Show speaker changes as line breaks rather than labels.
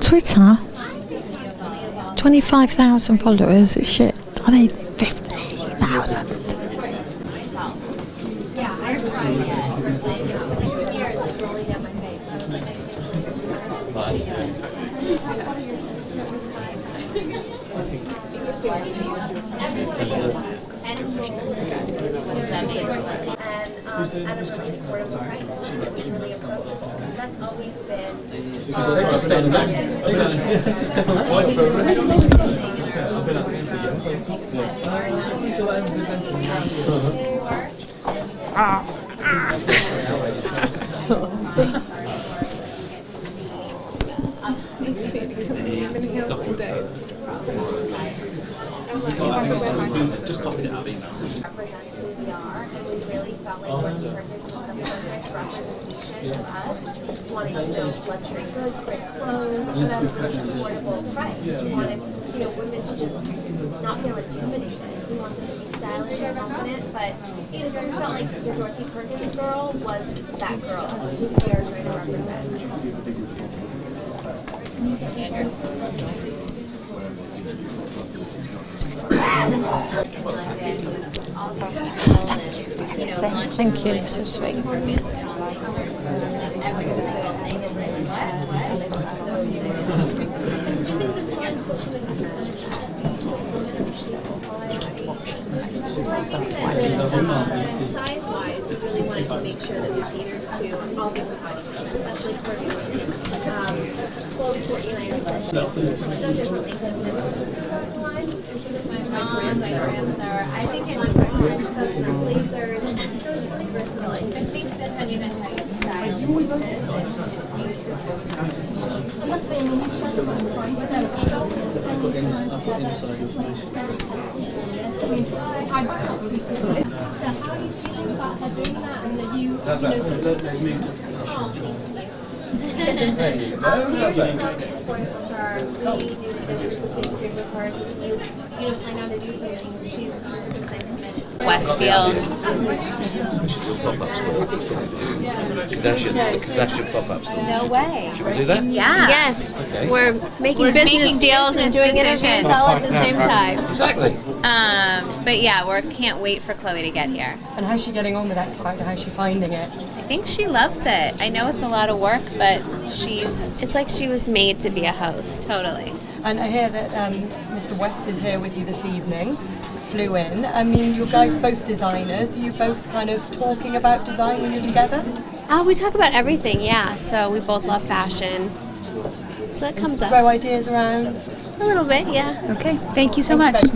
Twitter? 25,000 followers, it's shit. I need 50,000.
and um, at a really affordable price. It's really approachable. That's always been.
Just copied it out of email.
represent who we are, and we really felt like when we turned into the perfect representation of us, wanting to build luxury goods, great clothes, but at a really affordable price. We wanted, you know, women to just not feel intimidated. We wanted them to be stylish confident, but, you know, so we felt like the Dorothy Perkins girl was that girl who we are trying to represent.
Thank you, so sweet.
Size-wise, we really wanted to make sure that we catered to all different body especially for. Um, Khloé Kourtney and I are so differently. My mom, my grandmother, I think it's my our blazers, so really versatile. I think depending on how you
the then? I mean, I buy that would be cool. So how are you feeling about her doing that and that you, you
that.
know,
Let, let me.
Um, we were so supportive of her. We knew that this was a big dream of hers. You, you know, on to do something. She's 100% committed.
Westfield.
That should, that should pop up.
No way.
Should we do that?
Yeah.
Yes,
Okay.
we're making
We're
business
making
deals and doing interviews
decisions.
all at the same time.
Exactly.
Um, but yeah, we can't wait for Khloé to get here.
And how's she getting on with X Factor? How's she finding it?
I think she loves it. I know it's a lot of work, but she's
It's like she was made to be a host.
totally.
And I hear that um, Mr. West is here with you this evening, flew in. I mean, you guys both designers. Are you both kind of talking about design when you're together?
Uh, we talk about everything, yeah. So we both love fashion. So it comes up
Throw ideas around?
a little bit, yeah.
Okay, thank you so
Thank
much.
both.